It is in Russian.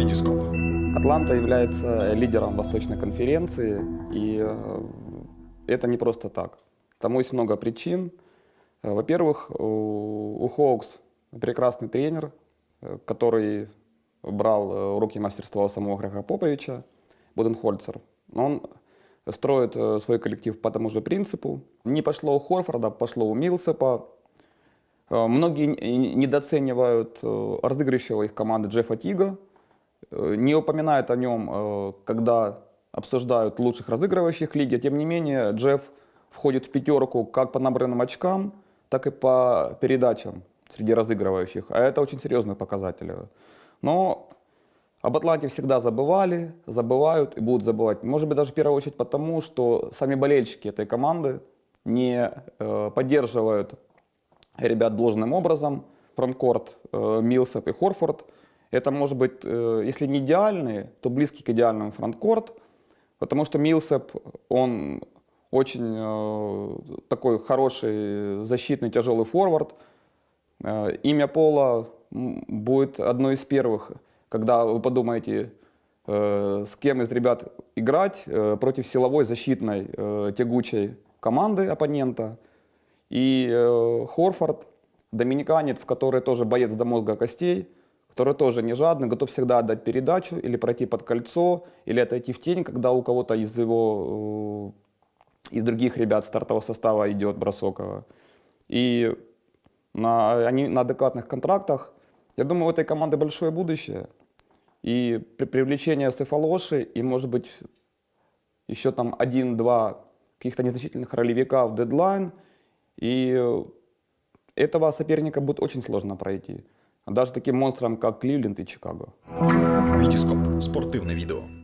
Витископ. Атланта является лидером Восточной конференции, и э, это не просто так. Тому есть много причин. Э, Во-первых, у Хоукс прекрасный тренер, э, который брал э, уроки мастерства у самого Грега Поповича, Буденхольцер. Он строит э, свой коллектив по тому же принципу. Не пошло у Хорфорда, пошло у Милсепа. Э, Многие недооценивают э, разыгрывающего их команды Джеффа Тига, э, не упоминают о нем, э, когда обсуждают лучших разыгрывающих лиги. Тем не менее, Джефф входит в пятерку как по набранным очкам, так и по передачам среди разыгрывающих. А это очень серьезный показатель. Но об Атланте всегда забывали, забывают и будут забывать. Может быть, даже в первую очередь потому, что сами болельщики этой команды не э, поддерживают ребят должным образом. Фронткорт, э, Милсап и Хорфорд. Это может быть, э, если не идеальный, то близкий к идеальному фронткорт. Потому что Милсап, он очень э, такой хороший защитный тяжелый форвард. Э, Имя Пола будет одно из первых, когда вы подумаете, с кем из ребят играть против силовой защитной тягучей команды оппонента. И Хорфорд, доминиканец, который тоже боец до мозга костей, который тоже не жадный, готов всегда отдать передачу или пройти под кольцо, или отойти в тень, когда у кого-то из его, э, из других ребят стартового состава идет бросок. э. И на, они на адекватных контрактах. Я думаю, у этой команды большое будущее. И при привлечение Сефалоши и, может быть, еще там один-два каких-то незначительных ролевика в дедлайн. И этого соперника будет очень сложно пройти. Даже таким монстрам, как Кливленд и Чикаго. Витископ. Спортивне відео.